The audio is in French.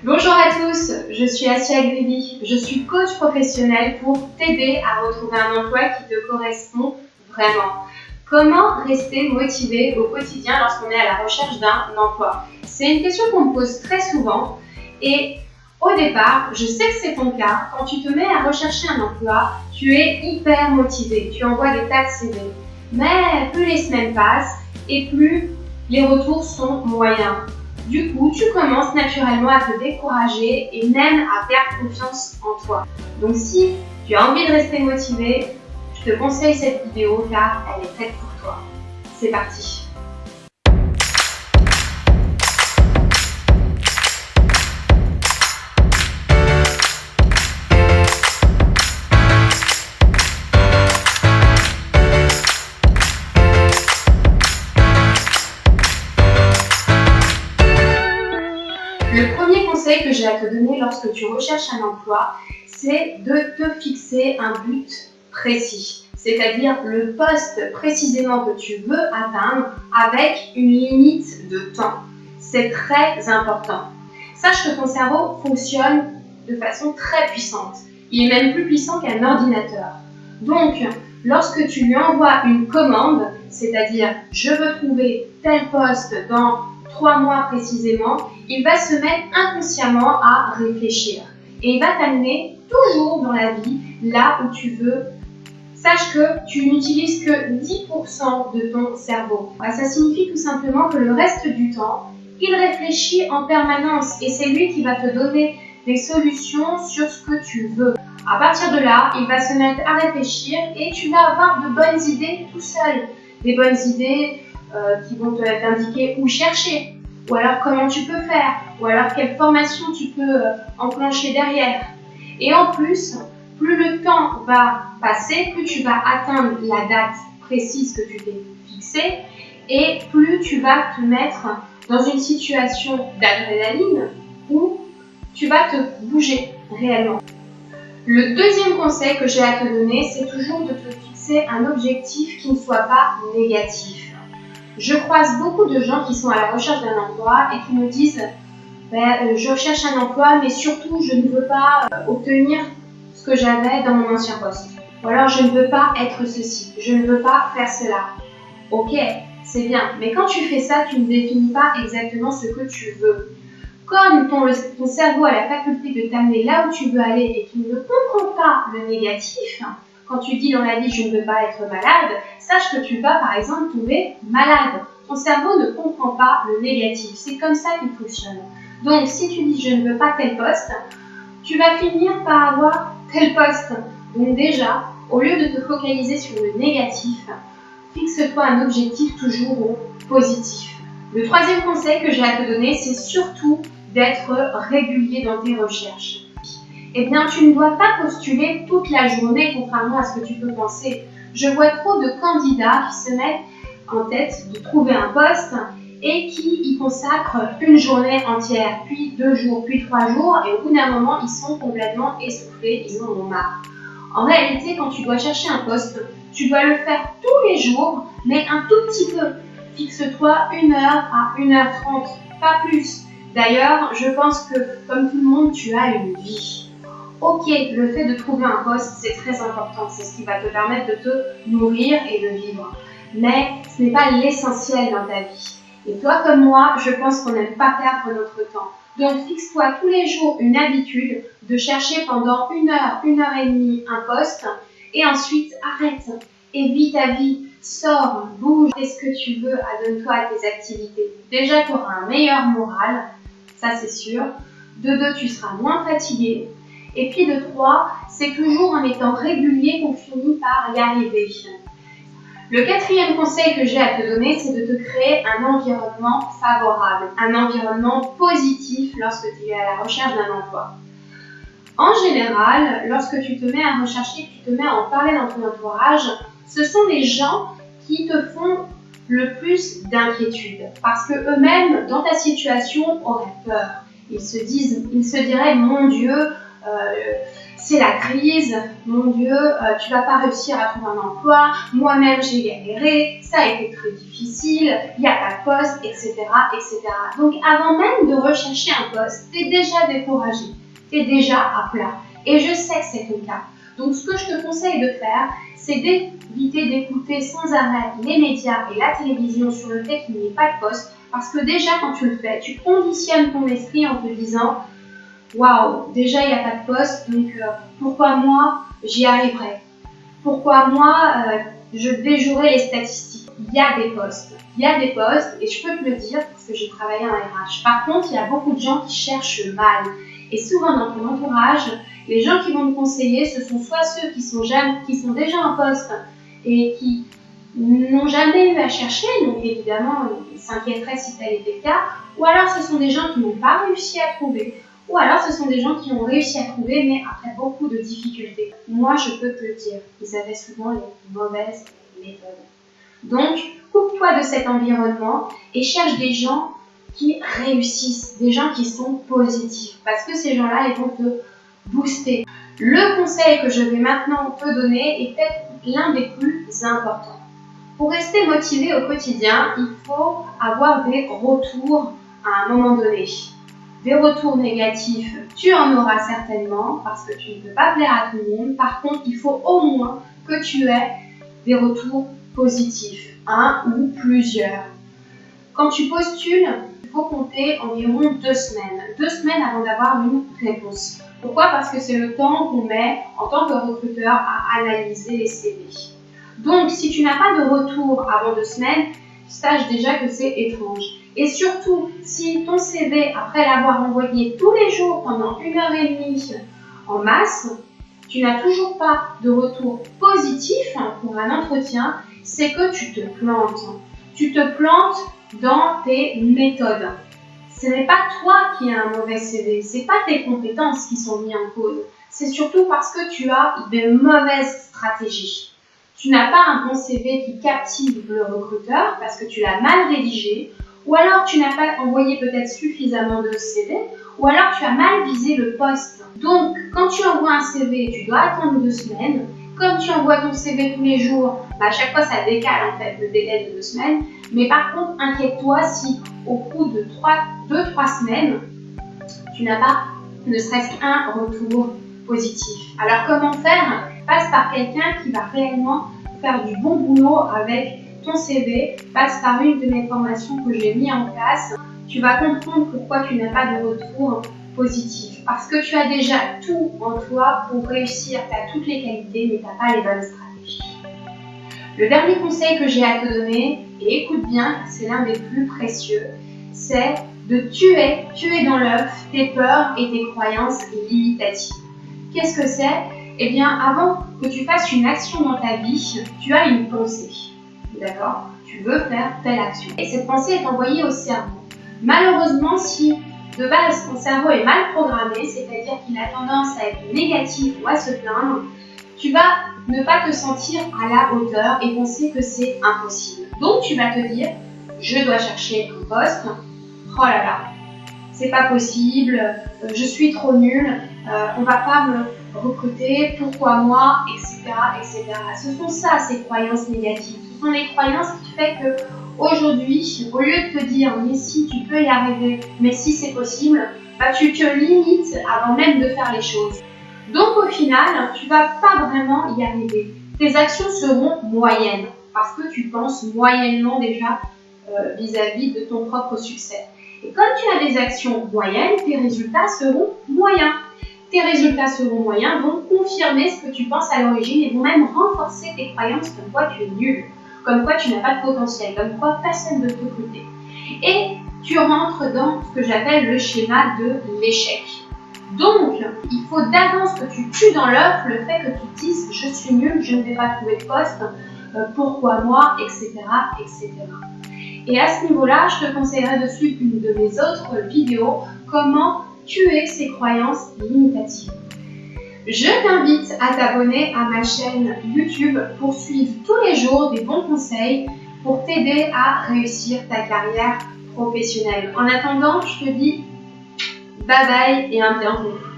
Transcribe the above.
Bonjour à tous, je suis Asia Gribi, je suis coach professionnel pour t'aider à retrouver un emploi qui te correspond vraiment. Comment rester motivé au quotidien lorsqu'on est à la recherche d'un emploi? C'est une question qu'on me pose très souvent et au départ, je sais que c'est ton cas, quand tu te mets à rechercher un emploi, tu es hyper motivé, tu envoies des tas de CV. Mais plus les semaines passent et plus les retours sont moyens. Du coup, tu commences naturellement à te décourager et même à perdre confiance en toi. Donc si tu as envie de rester motivé, je te conseille cette vidéo car elle est faite pour toi. C'est parti que j'ai à te donner lorsque tu recherches un emploi, c'est de te fixer un but précis, c'est-à-dire le poste précisément que tu veux atteindre avec une limite de temps. C'est très important. Sache que ton cerveau fonctionne de façon très puissante. Il est même plus puissant qu'un ordinateur. Donc, lorsque tu lui envoies une commande, c'est-à-dire je veux trouver tel poste dans trois mois précisément, il va se mettre inconsciemment à réfléchir. Et il va t'amener toujours dans la vie là où tu veux. Sache que tu n'utilises que 10% de ton cerveau. Ça signifie tout simplement que le reste du temps, il réfléchit en permanence et c'est lui qui va te donner des solutions sur ce que tu veux. À partir de là, il va se mettre à réfléchir et tu vas avoir de bonnes idées tout seul. Des bonnes idées euh, qui vont t'indiquer où chercher, ou alors comment tu peux faire, ou alors quelle formation tu peux euh, enclencher derrière? Et en plus, plus le temps va passer, plus tu vas atteindre la date précise que tu t'es fixée, et plus tu vas te mettre dans une situation d'adrénaline où tu vas te bouger réellement. Le deuxième conseil que j'ai à te donner, c'est toujours de te fixer un objectif qui ne soit pas négatif. Je croise beaucoup de gens qui sont à la recherche d'un emploi et qui me disent ben, euh, je recherche un emploi, mais surtout je ne veux pas euh, obtenir ce que j'avais dans mon ancien poste. Ou alors je ne veux pas être ceci, je ne veux pas faire cela. Ok, c'est bien, mais quand tu fais ça, tu ne définis pas exactement ce que tu veux. Comme ton, ton cerveau a la faculté de t'amener là où tu veux aller et qu'il ne comprend pas le négatif, quand tu dis dans la vie je ne veux pas être malade, sache que tu vas par exemple tomber malade. Ton cerveau ne comprend pas le négatif. C'est comme ça qu'il fonctionne. Donc si tu dis je ne veux pas tel poste, tu vas finir par avoir tel poste. Donc déjà, au lieu de te focaliser sur le négatif, fixe-toi un objectif toujours au positif. Le troisième conseil que j'ai à te donner, c'est surtout d'être régulier dans tes recherches eh bien tu ne dois pas postuler toute la journée contrairement à ce que tu peux penser. Je vois trop de candidats qui se mettent en tête de trouver un poste et qui y consacrent une journée entière, puis deux jours, puis trois jours, et au bout d'un moment, ils sont complètement essoufflés, ils en ont marre. En réalité, quand tu dois chercher un poste, tu dois le faire tous les jours, mais un tout petit peu. Fixe-toi une heure à une heure trente, pas plus. D'ailleurs, je pense que, comme tout le monde, tu as une vie. Ok, le fait de trouver un poste, c'est très important, c'est ce qui va te permettre de te nourrir et de vivre. Mais ce n'est pas l'essentiel dans ta vie. Et toi comme moi, je pense qu'on n'aime pas perdre notre temps. Donc fixe-toi tous les jours une habitude de chercher pendant une heure, une heure et demie un poste et ensuite arrête et vis ta vie. Sors, bouge, fais ce que tu veux, adonne-toi à tes activités. Déjà, tu auras un meilleur moral, ça c'est sûr. De deux, tu seras moins fatigué, et puis de trois, c'est toujours en étant régulier qu'on finit par y arriver. Le quatrième conseil que j'ai à te donner, c'est de te créer un environnement favorable, un environnement positif lorsque tu es à la recherche d'un emploi. En général, lorsque tu te mets à rechercher, que tu te mets à en parler dans ton entourage, ce sont les gens qui te font le plus d'inquiétude parce que eux-mêmes, dans ta situation, auraient peur. Ils se disent, ils se diraient, mon Dieu, c'est la crise, mon Dieu, euh, tu vas pas réussir à trouver un emploi, moi-même j'ai galéré, ça a été très difficile, il n'y a pas de poste, etc., etc. Donc avant même de rechercher un poste, tu es déjà découragé, tu es déjà à plat. Et je sais que c'est ton cas. Donc ce que je te conseille de faire, c'est d'éviter d'écouter sans arrêt les médias et la télévision sur le fait qu'il n'y ait pas de poste, parce que déjà quand tu le fais, tu conditionnes ton esprit en te disant waouh, déjà il n'y a pas de poste, donc euh, pourquoi moi j'y arriverai? Pourquoi moi euh, je déjouerai les statistiques? Il y a des postes, il y a des postes, et je peux te le dire parce que j'ai travaillé en RH. Par contre, il y a beaucoup de gens qui cherchent mal. Et souvent dans ton entourage, les gens qui vont te conseiller, ce sont soit ceux qui sont, qui sont déjà en poste et qui n'ont jamais eu à chercher, donc évidemment ils s'inquiéteraient si tel était le cas, ou alors ce sont des gens qui n'ont pas réussi à trouver, ou alors ce sont des gens qui ont réussi à trouver mais après beaucoup de difficultés. Moi je peux te le dire, ils avaient souvent les mauvaises méthodes. Donc coupe-toi de cet environnement et cherche des gens qui réussissent, des gens qui sont positifs, parce que ces gens-là ils vont te booster. Le conseil que je vais maintenant te donner est peut-être l'un des plus importants. Pour rester motivé au quotidien, il faut avoir des retours à un moment donné. Des retours négatifs, tu en auras certainement parce que tu ne peux pas plaire à tout le monde. Par contre, il faut au moins que tu aies des retours positifs, un ou plusieurs. Quand tu postules, il faut compter environ deux semaines. Deux semaines avant d'avoir une réponse. Pourquoi? Parce que c'est le temps qu'on met en tant que recruteur à analyser les CV. Donc, si tu n'as pas de retour avant deux semaines, sache déjà que c'est étrange. Et surtout, si ton CV, après l'avoir envoyé tous les jours pendant une heure et demie en masse, tu n'as toujours pas de retour positif pour un entretien, c'est que tu te plantes. Tu te plantes dans tes méthodes. Ce n'est pas toi qui as un mauvais CV, ce n'est pas tes compétences qui sont mises en cause. C'est surtout parce que tu as des mauvaises stratégies tu n'as pas un bon CV qui captive le recruteur parce que tu l'as mal rédigé, ou alors tu n'as pas envoyé peut-être suffisamment de CV, ou alors tu as mal visé le poste. Donc, quand tu envoies un CV, tu dois attendre deux semaines. Comme tu envoies ton CV tous les jours, bah, à chaque fois ça décale en fait le délai de deux semaines. Mais par contre, inquiète-toi si au bout de 2-3 semaines, tu n'as pas ne serait-ce qu'un retour positif. Alors comment faire? Passe par quelqu'un qui va réellement faire du bon boulot avec ton CV, passe par une de mes formations que j'ai mis en place. Tu vas comprendre pourquoi tu n'as pas de retour positif. Parce que tu as déjà tout en toi pour réussir, tu as toutes les qualités, mais tu n'as pas les bonnes stratégies. Le dernier conseil que j'ai à te donner, et écoute bien, c'est l'un des plus précieux, c'est de tuer, tuer dans l'œuf tes peurs et tes croyances limitatives. Qu'est-ce que c'est? Eh bien, avant que tu fasses une action dans ta vie, tu as une pensée. D'accord Tu veux faire telle action. Et cette pensée est envoyée au cerveau. Malheureusement, si de base ton cerveau est mal programmé, c'est-à-dire qu'il a tendance à être négatif ou à se plaindre, tu vas ne pas te sentir à la hauteur et penser que c'est impossible. Donc tu vas te dire, je dois chercher un poste. Oh là là, c'est pas possible, euh, je suis trop nulle, euh, on va pas me recruter, pourquoi moi, etc., etc. Ce sont ça, ces croyances négatives. Sont les croyances qui font que aujourd'hui, au lieu de te dire mais si tu peux y arriver, mais si c'est possible, bah, tu te limites avant même de faire les choses. Donc au final, tu vas pas vraiment y arriver. Tes actions seront moyennes parce que tu penses moyennement déjà euh, vis-à-vis -vis de ton propre succès. Et comme tu as des actions moyennes, tes résultats seront moyens. Tes résultats seront moyens, vont confirmer ce que tu penses à l'origine et vont même renforcer tes croyances comme quoi tu es nul, comme quoi tu n'as pas de potentiel, comme quoi personne ne peut t'écouter. Et tu rentres dans ce que j'appelle le schéma de l'échec. Donc, il faut d'avance que tu tues dans l'œuf le fait que tu dises je suis nul, je ne vais pas trouver de poste, euh, pourquoi moi, etc., etc. Et à ce niveau-là, je te conseillerais de suivre une de mes autres vidéos, comment tuer ces croyances limitatives. Je t'invite à t'abonner à ma chaîne YouTube pour suivre tous les jours des bons conseils pour t'aider à réussir ta carrière professionnelle. En attendant, je te dis bye bye et un bienvenue.